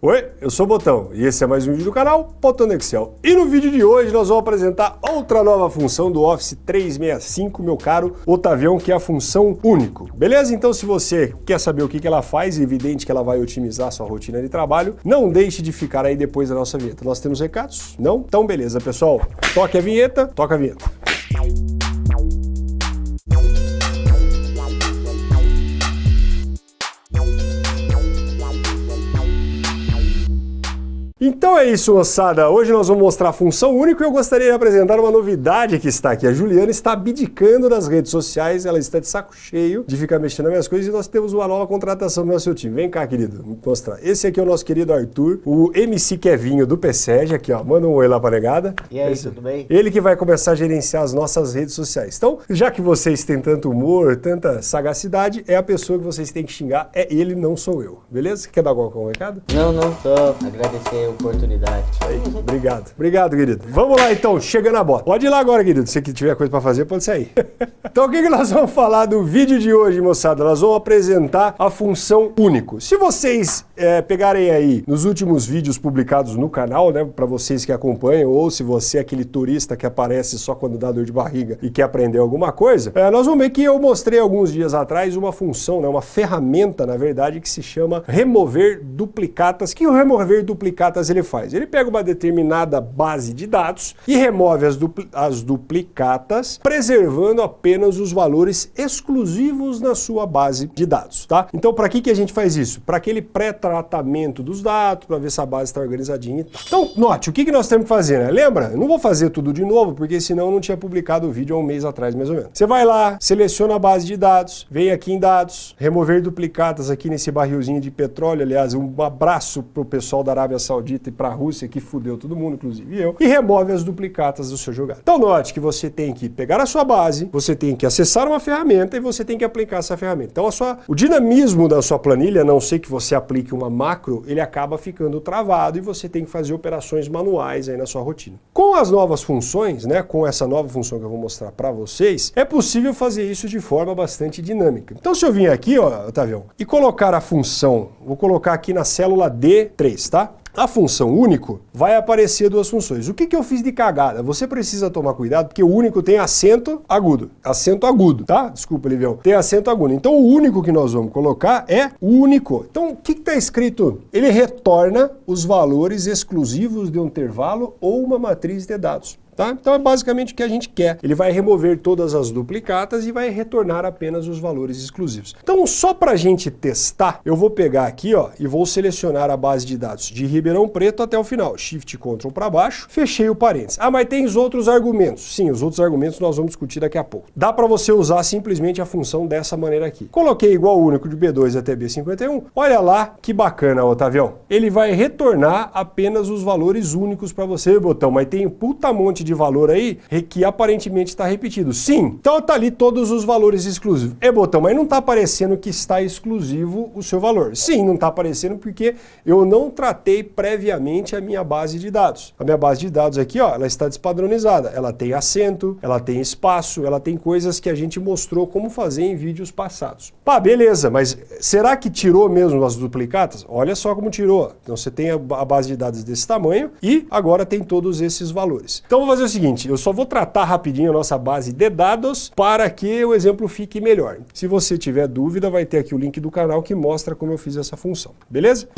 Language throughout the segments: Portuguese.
Oi, eu sou o Botão e esse é mais um vídeo do canal Botão Excel. E no vídeo de hoje nós vamos apresentar outra nova função do Office 365, meu caro Otavião, que é a função único. Beleza? Então se você quer saber o que ela faz, é evidente que ela vai otimizar a sua rotina de trabalho, não deixe de ficar aí depois da nossa vinheta. Nós temos recados? Não? Então beleza, pessoal. Toque a vinheta, toca a vinheta. Então é isso, moçada. Hoje nós vamos mostrar a função única e eu gostaria de apresentar uma novidade que está aqui. A Juliana está abdicando das redes sociais, ela está de saco cheio de ficar mexendo nas minhas coisas e nós temos uma nova contratação no nosso time. Vem cá, querido, vou mostrar. Esse aqui é o nosso querido Arthur, o MC Kevinho do PSEG, aqui ó, manda um oi lá pra negada. E aí, Esse, tudo bem? Ele que vai começar a gerenciar as nossas redes sociais. Então, já que vocês têm tanto humor, tanta sagacidade, é a pessoa que vocês têm que xingar, é ele, não sou eu. Beleza? Quer dar algum recado? Não, não, só agradecer oportunidade. Aí, obrigado. Obrigado, querido. Vamos lá, então. Chega na bota. Pode ir lá agora, querido. Se tiver coisa para fazer, pode sair. então, o que, nós vamos falar do vídeo de hoje, moçada? Nós vamos apresentar a função único. Se vocês é, pegarem aí nos últimos vídeos publicados no canal, né, para vocês que acompanham, ou se você é aquele turista que aparece só quando dá dor de barriga e quer aprender alguma coisa, é, nós vamos ver que eu mostrei alguns dias atrás uma função, né, uma ferramenta, na verdade, que se chama remover duplicatas. Que o remover duplicatas ele faz? Ele pega uma determinada base de dados e remove as, as duplicatas, preservando apenas os valores exclusivos na sua base de dados, tá? Então, para que, que a gente faz isso? Para aquele pré-tratamento dos dados, para ver se a base está organizadinha. Então, note, o que, que nós temos que fazer, né? Lembra? Eu não vou fazer tudo de novo, porque senão eu não tinha publicado o vídeo há um mês atrás, mais ou menos. Você vai lá, seleciona a base de dados, vem aqui em dados, remover duplicatas aqui nesse barrilzinho de petróleo, aliás, um abraço para o pessoal da Arábia Saudita e para a Rússia, que fudeu todo mundo, inclusive eu, e remove as duplicatas do seu jogado. Então note que você tem que pegar a sua base, você tem que acessar uma ferramenta e você tem que aplicar essa ferramenta. Então sua, o dinamismo da sua planilha, a não ser que você aplique uma macro, ele acaba ficando travado e você tem que fazer operações manuais aí na sua rotina. Com as novas funções, né, com essa nova função que eu vou mostrar para vocês, é possível fazer isso de forma bastante dinâmica. Então se eu vim aqui, ó, Otavião, e colocar a função, vou colocar aqui na célula D3, tá? A função único vai aparecer duas funções. O que, que eu fiz de cagada? Você precisa tomar cuidado porque o único tem acento agudo. Acento agudo, tá? Desculpa, Livião. Tem acento agudo. Então o único que nós vamos colocar é único. Então o que está escrito? Ele retorna os valores exclusivos de um intervalo ou uma matriz de dados. Tá? Então é basicamente o que a gente quer. Ele vai remover todas as duplicatas e vai retornar apenas os valores exclusivos. Então só para a gente testar, eu vou pegar aqui ó, e vou selecionar a base de dados de Ribeirão Preto até o final. Shift Ctrl para baixo, fechei o parênteses. Ah, mas tem os outros argumentos. Sim, os outros argumentos nós vamos discutir daqui a pouco. Dá para você usar simplesmente a função dessa maneira aqui. Coloquei igual único de B2 até B51. Olha lá que bacana, Otavião. Ele vai retornar apenas os valores únicos para você, botão, mas tem um puta monte de de valor aí que aparentemente está repetido. Sim, então está ali todos os valores exclusivos. É botão, mas não está aparecendo que está exclusivo o seu valor. Sim, não está aparecendo porque eu não tratei previamente a minha base de dados. A minha base de dados aqui, ó, ela está despadronizada. Ela tem acento, ela tem espaço, ela tem coisas que a gente mostrou como fazer em vídeos passados. Pá, beleza, mas será que tirou mesmo as duplicatas? Olha só como tirou. Então você tem a base de dados desse tamanho e agora tem todos esses valores. Então vou fazer o seguinte, eu só vou tratar rapidinho a nossa base de dados para que o exemplo fique melhor. Se você tiver dúvida, vai ter aqui o link do canal que mostra como eu fiz essa função. Beleza?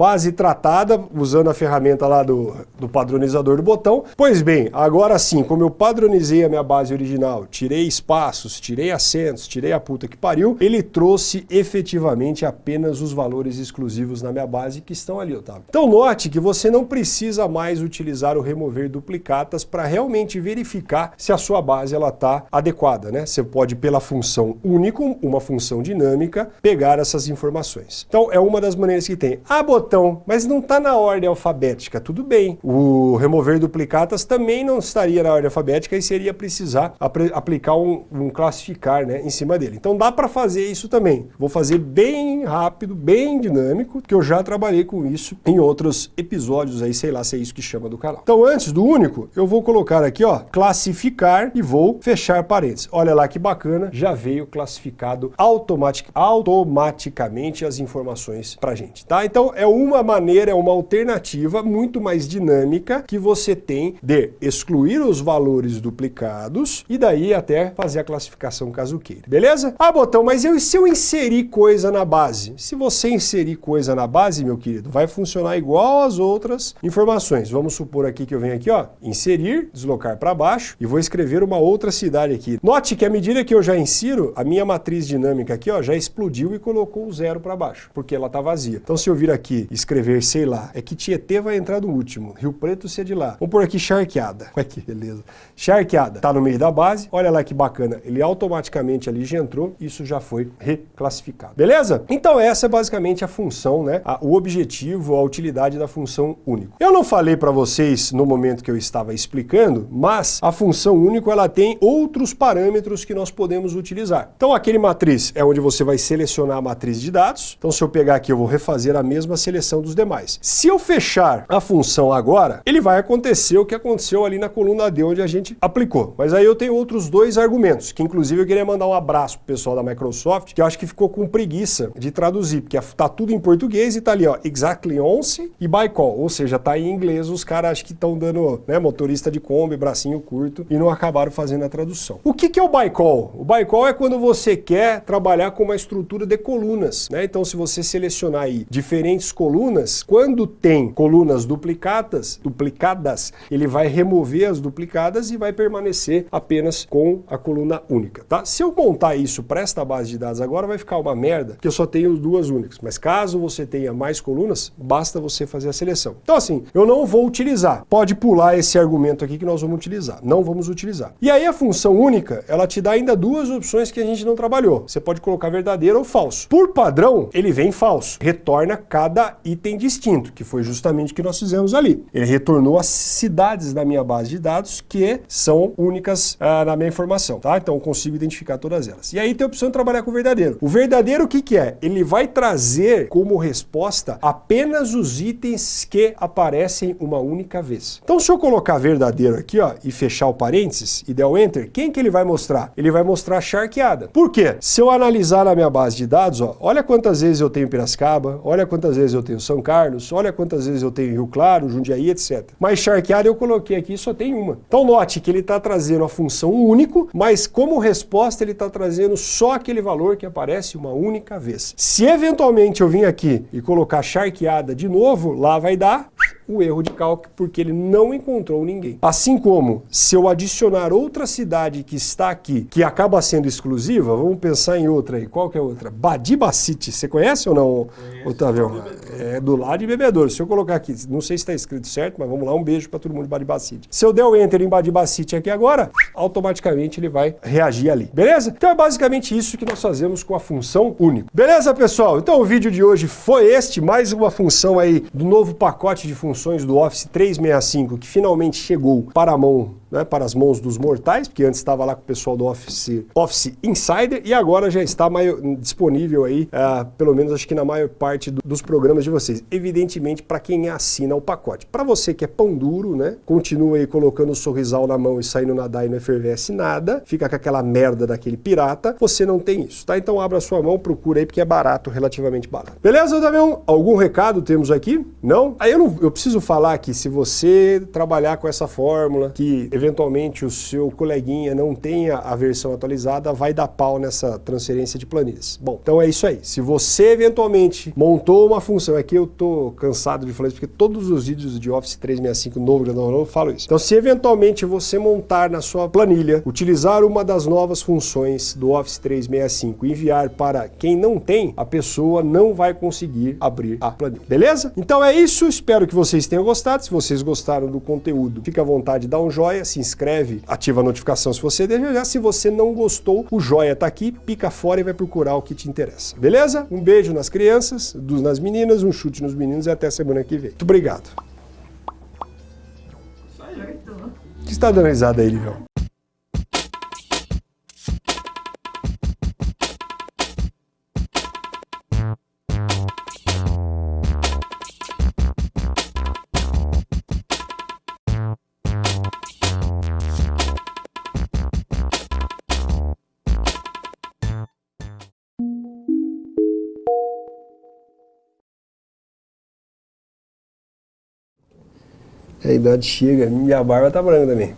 Base tratada, usando a ferramenta lá do, do padronizador do botão. Pois bem, agora sim, como eu padronizei a minha base original, tirei espaços, tirei acentos, tirei a puta que pariu, ele trouxe efetivamente apenas os valores exclusivos na minha base que estão ali, Otávio. Então note que você não precisa mais utilizar o remover duplicatas para realmente verificar se a sua base ela está adequada, né? Você pode, pela função único, uma função dinâmica, pegar essas informações. Então é uma das maneiras que tem. Ah, botão, mas não está na ordem alfabética, tudo bem. O remover duplicatas também não estaria na ordem alfabética e seria precisar aplicar um, um classificar né, em cima dele. Então dá para fazer isso também. Vou fazer bem rápido, bem dinâmico, que eu já trabalhei com isso em outros episódios aí, sei lá se é isso que chama do canal. Então antes do único, eu vou colocar aqui, ó, classificar e vou fechar parênteses. Olha lá que bacana, já veio classificado automatic, automaticamente as informações pra gente, tá? Então é uma maneira, é uma alternativa muito mais dinâmica que você tem de excluir os valores duplicados e daí até fazer a classificação caso queira, beleza? Ah, botão, mas eu, se eu inserir coisa na base? Se você inserir coisa na base, meu querido, vai funcionar igual às outras informações. Vamos supor aqui que eu venho aqui, ó, inserir, deslocar para baixo e vou escrever uma outra cidade aqui. Note que à medida que eu já insiro, a minha matriz dinâmica aqui, ó, já explodiu e colocou o zero para baixo, porque ela está vazia. Então se eu vir aqui escrever, sei lá, é que Tietê vai entrar no último, Rio Preto se é de lá. Vamos por aqui charqueada. Olha que beleza. Charqueada, tá no meio da base, olha lá que bacana, ele automaticamente ali já entrou, isso já foi reclassificado. Beleza? Então essa é basicamente a função, né, a, o objetivo, a utilidade da função único. Eu não falei para vocês no momento que eu estava explicando, mas a função único ela tem outros parâmetros que nós podemos utilizar. Então aquele matriz é onde você vai selecionar a matriz de dados. Então se eu pegar aqui eu vou refazer a mesma seleção dos demais. Se eu fechar a função agora, ele vai acontecer o que aconteceu ali na coluna D onde a gente aplicou. Mas aí eu tenho outros dois argumentos, que inclusive eu queria mandar um abraço pro pessoal da Microsoft, que eu acho que ficou com preguiça de traduzir, porque tá tudo em português e tá ali, ó, exactly once e by call, ou seja, tá em inglês, os caras acho que estão dando, né, motorista de Kombi, bracinho curto, e não acabaram fazendo a tradução. O que, que é o by call? O by call é quando você quer trabalhar com uma estrutura de colunas, né? Então se você selecionar aí diferentes colunas, quando tem colunas duplicadas, duplicadas, ele vai remover as duplicadas e vai permanecer apenas com a coluna única, tá? Se eu montar isso para esta base de dados agora, vai ficar uma merda, que eu só tenho duas únicas. Mas caso você tenha mais colunas, basta você fazer a seleção. Então assim, eu não vou utilizar. Pode pular esse argumento aqui que nós vamos utilizar. Não vamos utilizar. E aí a função única, ela te dá ainda duas opções que a gente não trabalhou. Você pode colocar verdadeiro ou falso. Por padrão, ele vem falso. Retorna cada item distinto, que foi justamente o que nós fizemos ali. Ele retornou as cidades da minha base de dados que são únicas ah, na minha informação, tá? Então eu consigo identificar todas elas. E aí tem a opção de trabalhar com o verdadeiro. O verdadeiro o que que é? Ele vai trazer como resposta apenas os itens que aparecem uma única vez. Então se eu colocar verdadeiro aqui, ó, e fechar o parênteses e der o enter, quem que ele vai mostrar? Ele vai mostrar a charqueada. Por quê? Se eu analisar na minha base de dados, ó, olha quantas vezes eu tenho Piracicaba, olha quantas vezes eu tenho São Carlos, olha quantas vezes eu tenho Rio Claro, Jundiaí, etc. Mas charqueada eu coloquei aqui só tem uma. Então note que ele está trazendo a função único, mas como resposta ele está trazendo só aquele valor que aparece uma única vez. Se eventualmente eu vim aqui e colocar charqueada de novo, lá vai dar o erro de cálculo porque ele não encontrou ninguém. Assim como, se eu adicionar outra cidade que está aqui, que acaba sendo exclusiva, vamos pensar em outra aí. Qual que é outra? Badibacite. Você conhece ou não, Conheço, Otávio? É do lado de Bebedouro. Se eu colocar aqui, não sei se está escrito certo, mas vamos lá, um beijo para todo mundo de Badibacite. Se eu der o Enter em Badibacite aqui agora, automaticamente ele vai reagir ali. Beleza? Então é basicamente isso que nós fazemos com a função único. Beleza, pessoal? Então o vídeo de hoje foi este, mais uma função aí do novo pacote de funções funções do Office 365 que finalmente chegou para a mão né, para as mãos dos mortais, porque antes estava lá com o pessoal do Office, Office Insider e agora já está maior, disponível aí, uh, pelo menos acho que na maior parte do, dos programas de vocês. Evidentemente para quem assina o pacote. Para você que é pão duro, né, continua aí colocando o sorrisal na mão e saindo nadar e não efervesce nada, fica com aquela merda daquele pirata, você não tem isso, tá? Então abra sua mão, procura aí porque é barato, relativamente barato. Beleza, Davião? Algum recado temos aqui? Não? Aí eu, não, eu preciso falar que se você trabalhar com essa fórmula, que eventualmente o seu coleguinha não tenha a versão atualizada, vai dar pau nessa transferência de planilhas. Bom, então é isso aí. Se você eventualmente montou uma função, aqui eu tô cansado de falar isso, porque todos os vídeos de Office 365 novo, eu falo isso. Então se eventualmente você montar na sua planilha, utilizar uma das novas funções do Office 365 e enviar para quem não tem, a pessoa não vai conseguir abrir a planilha. Beleza? Então é isso, espero que vocês tenham gostado. Se vocês gostaram do conteúdo, fique à vontade, dá um joinha se inscreve, ativa a notificação se você desejar. Se você não gostou, o joia tá aqui, pica fora e vai procurar o que te interessa. Beleza? Um beijo nas crianças, dos, nas meninas, um chute nos meninos e até semana que vem. Muito obrigado. O que você tá dando risada aí, Livião? A idade chega, minha barba tá branca também.